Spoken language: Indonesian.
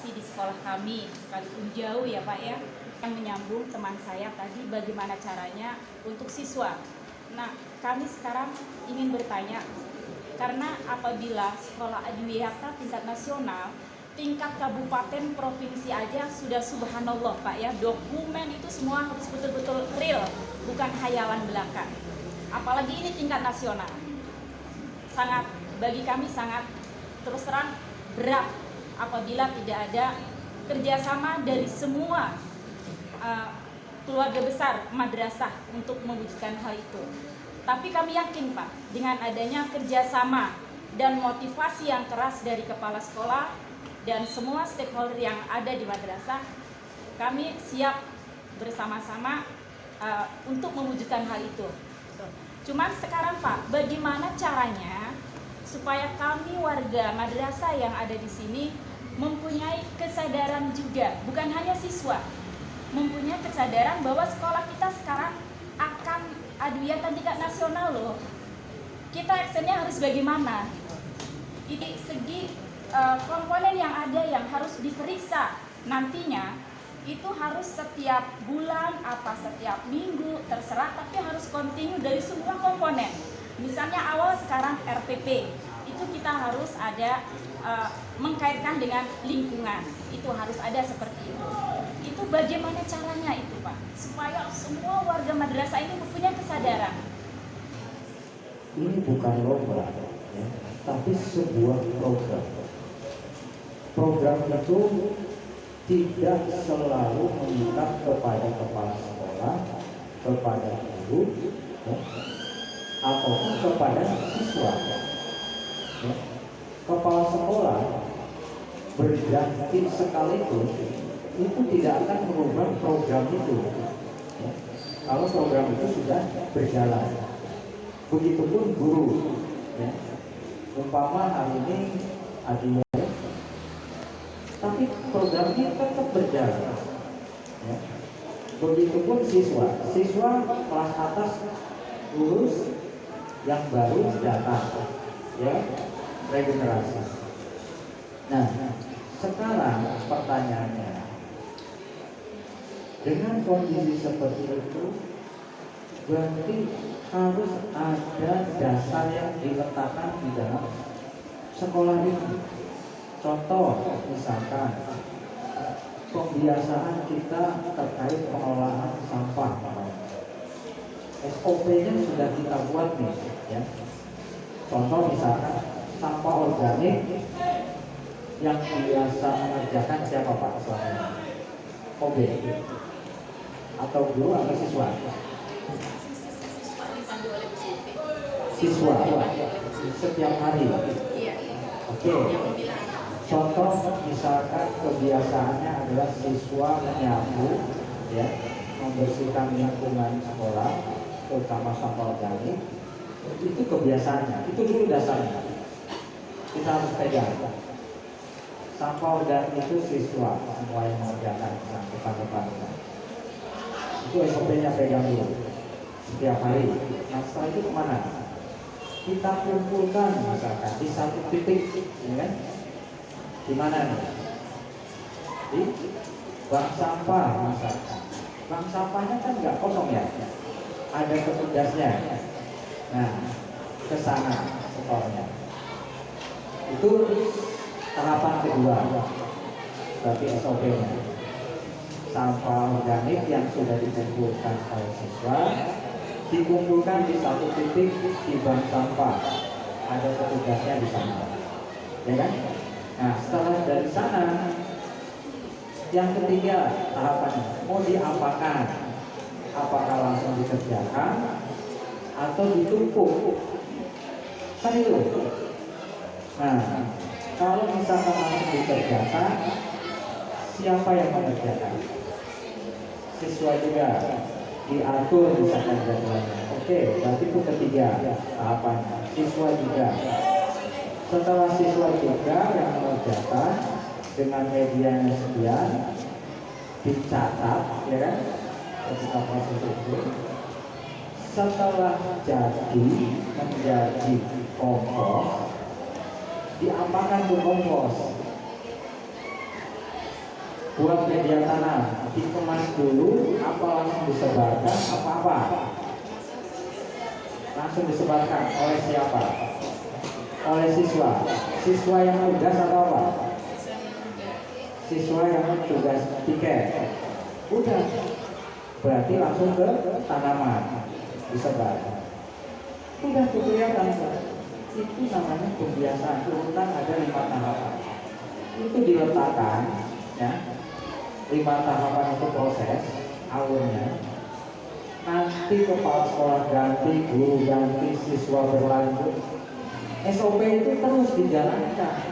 di sekolah kami sekalipun jauh ya Pak ya yang menyambung teman saya tadi bagaimana caranya untuk siswa. Nah kami sekarang ingin bertanya karena apabila sekolah adiwiyata tingkat nasional tingkat kabupaten provinsi aja sudah subhanallah Pak ya dokumen itu semua harus betul-betul real bukan hayalan belaka. Apalagi ini tingkat nasional. Sangat bagi kami sangat terus terang berat apabila tidak ada kerjasama dari semua uh, keluarga besar madrasah untuk mewujudkan hal itu. Tapi kami yakin Pak, dengan adanya kerjasama dan motivasi yang keras dari kepala sekolah dan semua stakeholder yang ada di madrasah, kami siap bersama-sama uh, untuk mewujudkan hal itu. Cuman sekarang Pak, bagaimana caranya supaya kami warga madrasah yang ada di sini mempunyai kesadaran juga, bukan hanya siswa, mempunyai kesadaran bahwa sekolah kita sekarang akan adwiyatan tingkat nasional loh. Kita actionnya harus bagaimana? Ini segi uh, komponen yang ada yang harus diperiksa nantinya itu harus setiap bulan apa setiap minggu terserah tapi harus kontinu dari semua komponen Misalnya awal sekarang RPP, itu kita harus ada uh, mengkaitkan dengan lingkungan. Itu harus ada seperti itu. Itu bagaimana caranya itu Pak? Supaya semua warga madrasah ini mempunyai kesadaran. Ini bukan lomba, ya, tapi sebuah program. Program itu tidak selalu mengikat kepada kepala sekolah, kepada guru, ya, ataupun kepada siswa. Ya. Kepala sekolah berganti sekalipun itu tidak akan merubah program itu. Ya. Kalau program itu sudah berjalan. Begitupun guru. Ya. Umpama hari ini adinya tapi programnya tetap berjalan. Ya. Begitupun siswa, siswa kelas atas lulus yang baru datang ya regenerasi. Nah sekarang pertanyaannya dengan kondisi seperti itu berarti harus ada dasar yang diletakkan di dalam sekolah ini. Contoh misalkan pembiasaan kita terkait pengelolaan sampah. SOP-nya sudah kita buat nih ya. Contoh misalkan sampah organik yang biasa mengerjakan siapa Pak selama OB atau guru atau siswa? Siswa setiap hari. Oke. Contoh misalkan kebiasaannya adalah siswa menyapu ya membersihkan lingkungan sekolah terutama sampah organik itu kebiasaannya itu dulu dasarnya. Kita harus pegang. Sampah organik itu siswa semua yang mengerjakan depan-depan itu SOP-nya pegang dulu. Setiap hari. Nah setelah itu ke mana? Kita kumpulkan misalkan di satu titik ya kan? Di mana nih? Di bank sampah misalkan bank sampahnya kan nggak kosong ya? Ada petugasnya. Nah, ke sana setornya. Itu tahapan kedua. Berarti SOP-nya. Sampah organik yang sudah dikumpulkan oleh siswa dikumpulkan di satu titik di bank sampah. Ada petugasnya di sana. Ya kan? Nah, setelah dari sana yang ketiga tahapannya mau diapakan apakah langsung dikerjakan atau ditumpuk. Kan itu. Nah kalau misalkan langsung dikerjakan siapa yang mengerjakan? Siswa juga. Diatur misalkan jadwalnya. Oke berarti itu ketiga tahapan. Siswa juga. Setelah siswa juga yang mengerjakan dengan media yang sekian dicatat ya kan ketika proses itu setelah jadi menjadi kompos diapakan ke kompos. Buat media tanam dikemas dulu apa langsung disebarkan apa apa langsung disebarkan oleh siapa? Oleh siswa. Siswa yang tugas atau apa? Siswa yang tugas tiket. Udah. Berarti langsung ke tanaman disebar udah kelihatan itu namanya pembiasaan. Urutan ada lima tahapan. Itu diletakkan ya. Lima tahapan itu proses awalnya. Nanti kepala sekolah ganti guru ganti siswa berlanjut. SOP itu terus dijalankan